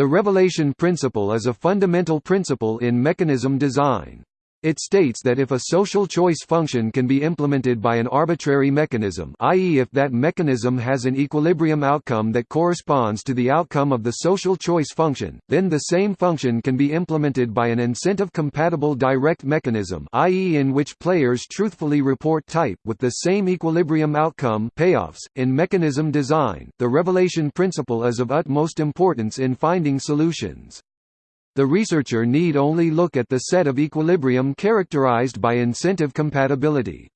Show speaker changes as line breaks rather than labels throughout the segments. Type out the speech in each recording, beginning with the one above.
The revelation principle is a fundamental principle in mechanism design. It states that if a social choice function can be implemented by an arbitrary mechanism i.e. if that mechanism has an equilibrium outcome that corresponds to the outcome of the social choice function, then the same function can be implemented by an incentive-compatible direct mechanism i.e. in which players truthfully report type, with the same equilibrium outcome payoffs. .In mechanism design, the revelation principle is of utmost importance in finding solutions. The researcher need only look at the set of equilibrium characterized by incentive compatibility.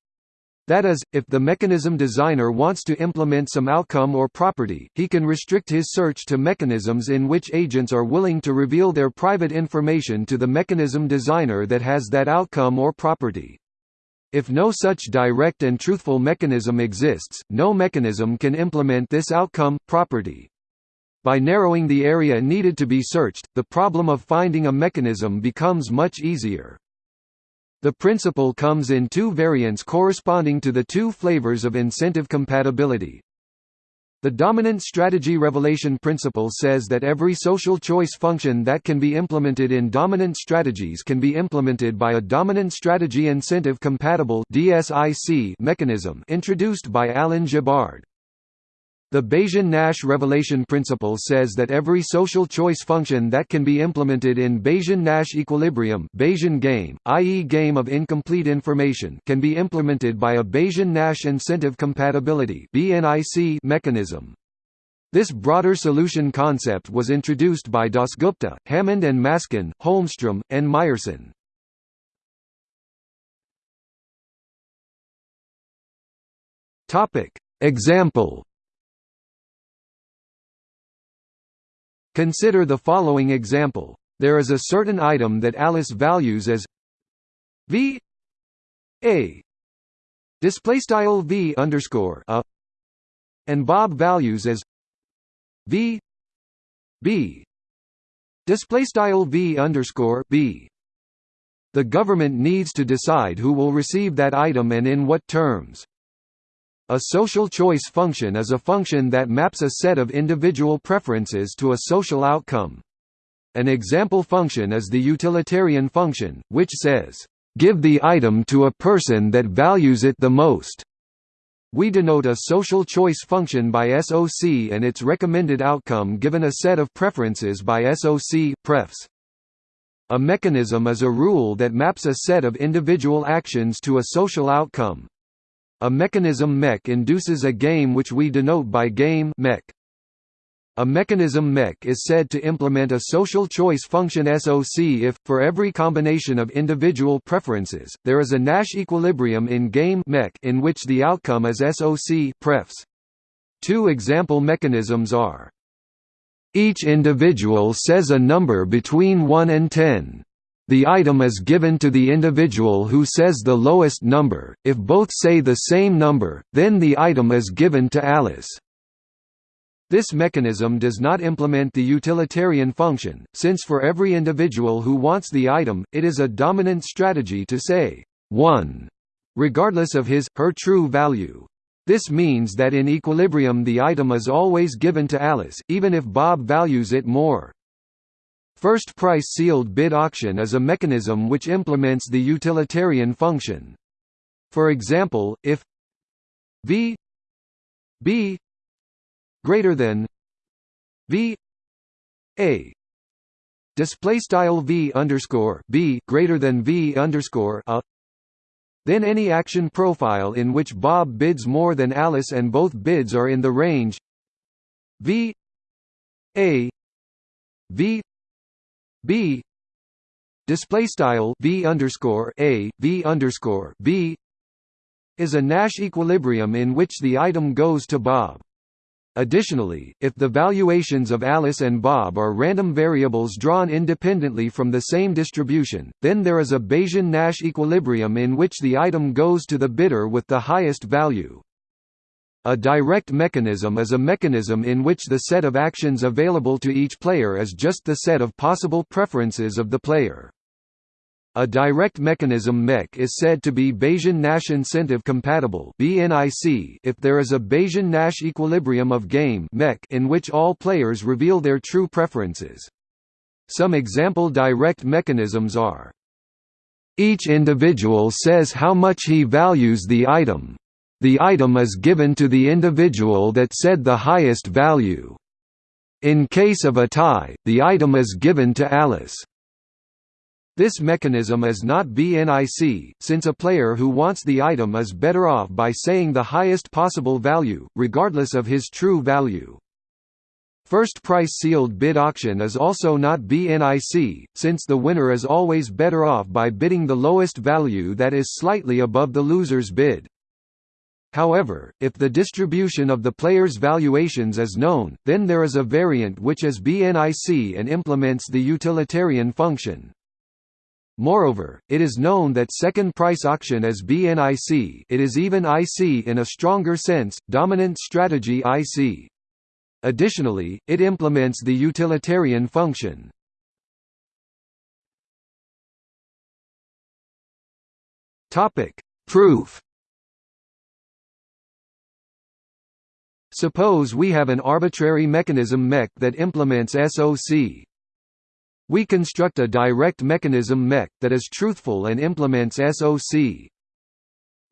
That is, if the mechanism designer wants to implement some outcome or property, he can restrict his search to mechanisms in which agents are willing to reveal their private information to the mechanism designer that has that outcome or property. If no such direct and truthful mechanism exists, no mechanism can implement this outcome, property. By narrowing the area needed to be searched, the problem of finding a mechanism becomes much easier. The principle comes in two variants corresponding to the two flavors of incentive compatibility. The dominant strategy revelation principle says that every social choice function that can be implemented in dominant strategies can be implemented by a dominant strategy incentive compatible mechanism introduced by Allan Gibbard. The Bayesian-Nash revelation principle says that every social choice function that can be implemented in Bayesian-Nash equilibrium Bayesian game, i.e. game of incomplete information can be implemented by a Bayesian-Nash incentive compatibility mechanism. This broader solution concept was introduced by Dasgupta, Hammond and Maskin, Holmstrom, and Myerson. Example Consider the following example. There is a certain item that Alice values as V A display style V underscore a and Bob values as V B display style V underscore B. The government needs to decide who will receive that item and in what terms. A social choice function is a function that maps a set of individual preferences to a social outcome. An example function is the utilitarian function, which says, "...give the item to a person that values it the most." We denote a social choice function by SOC and its recommended outcome given a set of preferences by SOC prefs. A mechanism is a rule that maps a set of individual actions to a social outcome. A mechanism mech induces a game which we denote by game mech. A mechanism mech is said to implement a social choice function SOC if, for every combination of individual preferences, there is a Nash equilibrium in game mech in which the outcome is SOC prefs. Two example mechanisms are each individual says a number between 1 and 10. The item is given to the individual who says the lowest number, if both say the same number, then the item is given to Alice. This mechanism does not implement the utilitarian function, since for every individual who wants the item, it is a dominant strategy to say 1, regardless of his, her true value. This means that in equilibrium the item is always given to Alice, even if Bob values it more. First price sealed bid auction is a mechanism which implements the utilitarian function. For example, if V B greater than V A display style V underscore B greater than V underscore a then any action profile in which Bob bids more than Alice and both bids are in the range V A V B display style V underscore a V underscore B is a Nash equilibrium in which the item goes to Bob. Additionally, if the valuations of Alice and Bob are random variables drawn independently from the same distribution, then there is a Bayesian Nash equilibrium in which the item goes to the bidder with the highest value. A direct mechanism is a mechanism in which the set of actions available to each player is just the set of possible preferences of the player. A direct mechanism MEC is said to be Bayesian-Nash incentive compatible if there is a Bayesian-Nash equilibrium of game (MEC) in which all players reveal their true preferences. Some example direct mechanisms are each individual says how much he values the item. The item is given to the individual that said the highest value. In case of a tie, the item is given to Alice. This mechanism is not BNIC, since a player who wants the item is better off by saying the highest possible value, regardless of his true value. First price sealed bid auction is also not BNIC, since the winner is always better off by bidding the lowest value that is slightly above the loser's bid. However, if the distribution of the player's valuations is known, then there is a variant which is BNIC and implements the utilitarian function. Moreover, it is known that second price auction is BNIC it is even IC in a stronger sense, dominant strategy IC. Additionally, it implements the utilitarian function. Proof Suppose we have an arbitrary mechanism MEC that implements SOC. We construct a direct mechanism MEC that is truthful and implements SOC.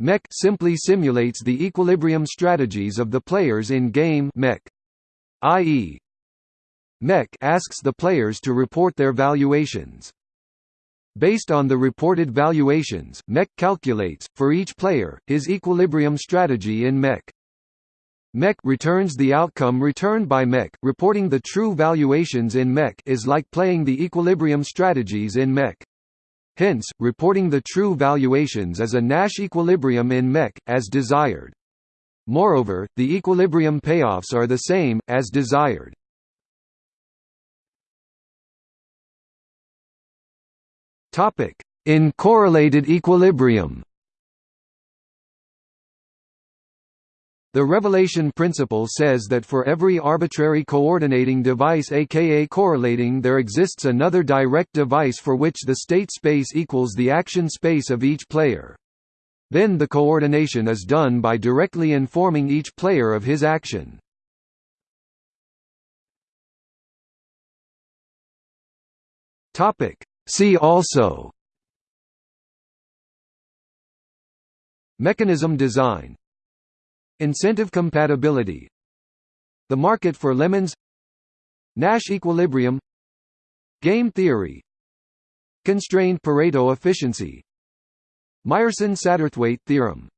MEC simply simulates the equilibrium strategies of the players in game MEC. i.e. MEC asks the players to report their valuations. Based on the reported valuations, MEC calculates, for each player, his equilibrium strategy in MEC. MEC returns the outcome returned by MEC. Reporting the true valuations in MEC is like playing the equilibrium strategies in MEC. Hence, reporting the true valuations is a Nash equilibrium in MEC, as desired. Moreover, the equilibrium payoffs are the same, as desired. In correlated equilibrium The revelation principle says that for every arbitrary coordinating device aka correlating there exists another direct device for which the state space equals the action space of each player. Then the coordination is done by directly informing each player of his action. See also Mechanism design Incentive compatibility. The market for lemons. Nash equilibrium. Game theory. Constrained Pareto efficiency. Myerson-Satterthwaite theorem